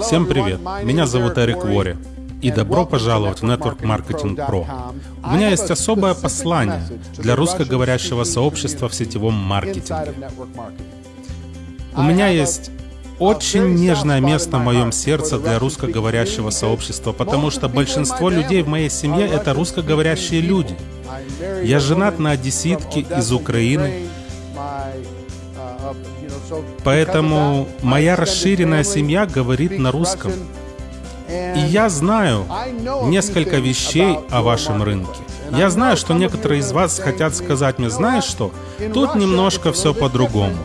Всем привет, меня зовут Эрик Вори, и добро пожаловать в Network Marketing Pro. У меня есть особое послание для русскоговорящего сообщества в сетевом маркетинге. У меня есть очень нежное место в моем сердце для русскоговорящего сообщества, потому что большинство людей в моей семье — это русскоговорящие люди. Я женат на одесситке из Украины, Поэтому моя расширенная семья говорит на русском. И я знаю несколько вещей о вашем рынке. Я знаю, что некоторые из вас хотят сказать мне, знаешь что, тут немножко все по-другому.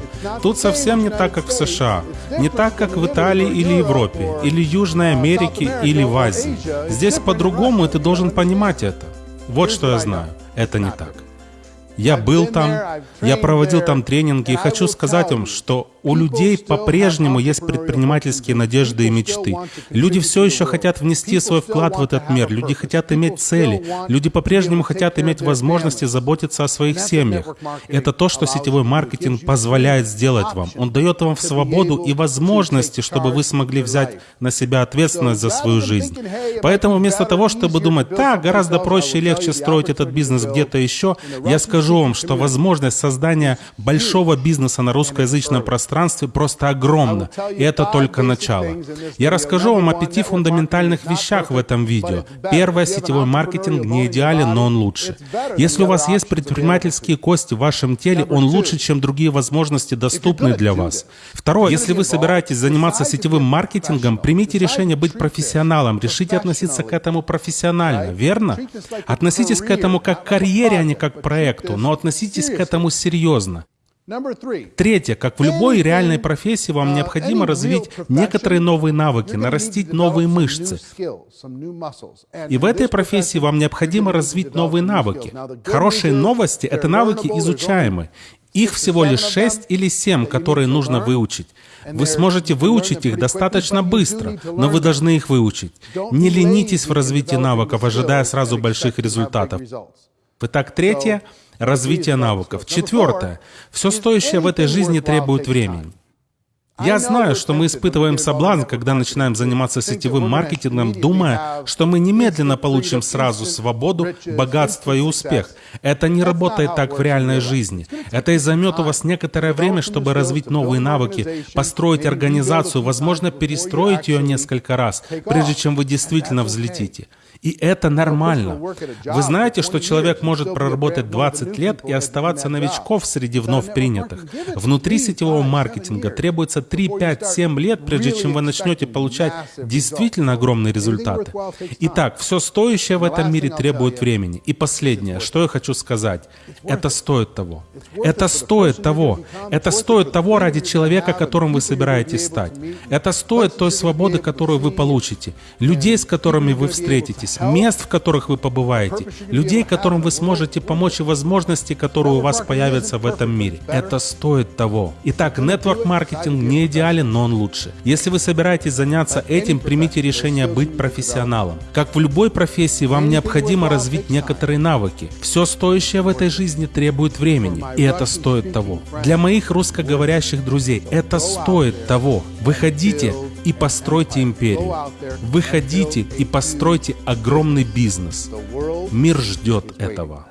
Тут совсем не так, как в США, не так, как в Италии или Европе, или Южной Америке, или в Азии. Здесь по-другому, и ты должен понимать это. Вот что я знаю. Это не так. Я был там, я проводил там тренинги, и хочу сказать вам, что у людей по-прежнему есть предпринимательские надежды и мечты. Люди все еще хотят внести свой вклад в этот мир, люди хотят иметь цели, люди по-прежнему хотят иметь возможности заботиться о своих семьях. Это то, что сетевой маркетинг позволяет сделать вам. Он дает вам свободу и возможности, чтобы вы смогли взять на себя ответственность за свою жизнь. Поэтому вместо того, чтобы думать, так, гораздо проще и легче строить этот бизнес где-то еще, я скажу вам, что возможность создания большого бизнеса на русскоязычном пространстве пространстве просто огромно, и это только начало. Я расскажу вам о пяти фундаментальных вещах в этом видео. Первое, сетевой маркетинг не идеален, но он лучше. Если у вас есть предпринимательские кости в вашем теле, он лучше, чем другие возможности, доступные для вас. Второе, если вы собираетесь заниматься сетевым маркетингом, примите решение быть профессионалом, решите относиться к этому профессионально, верно? Относитесь к этому как к карьере, а не как к проекту, но относитесь к этому серьезно. Третье. Как в любой реальной профессии, вам uh, необходимо развить некоторые новые навыки, нарастить новые мышцы. И в этой профессии вам необходимо развить новые навыки. Хорошие новости — это навыки изучаемые. Их всего лишь шесть или семь, которые нужно выучить. Вы сможете выучить их достаточно быстро, но вы должны их выучить. Не ленитесь в развитии навыков, ожидая сразу больших результатов. Итак, третье — развитие навыков. Четвертое. Все стоящее в этой жизни требует времени. Я знаю, что мы испытываем соблазн, когда начинаем заниматься сетевым маркетингом, думая, что мы немедленно получим сразу свободу, богатство и успех. Это не работает так в реальной жизни. Это и займет у вас некоторое время, чтобы развить новые навыки, построить организацию, возможно, перестроить ее несколько раз, прежде чем вы действительно взлетите. И это нормально. Вы знаете, что человек может проработать 20 лет и оставаться новичков среди вновь принятых. Внутри сетевого маркетинга требуется 3, 5, 7 лет, прежде чем вы начнете получать действительно огромные результаты. Итак, все стоящее в этом мире требует времени. И последнее, что я хочу сказать. Это стоит того. Это стоит того. Это стоит того ради человека, которым вы собираетесь стать. Это стоит той свободы, которую вы получите. Людей, с которыми вы встретитесь находитесь, мест, в которых вы побываете, людей, которым вы сможете помочь и возможности, которые у вас появятся в этом мире. Это стоит того. Итак, network маркетинг не идеален, но он лучше. Если вы собираетесь заняться этим, примите решение быть профессионалом. Как в любой профессии, вам необходимо развить некоторые навыки. Все стоящее в этой жизни требует времени, и это стоит того. Для моих русскоговорящих друзей это стоит того. Выходите и постройте империю. Выходите и постройте огромный бизнес. Мир ждет этого.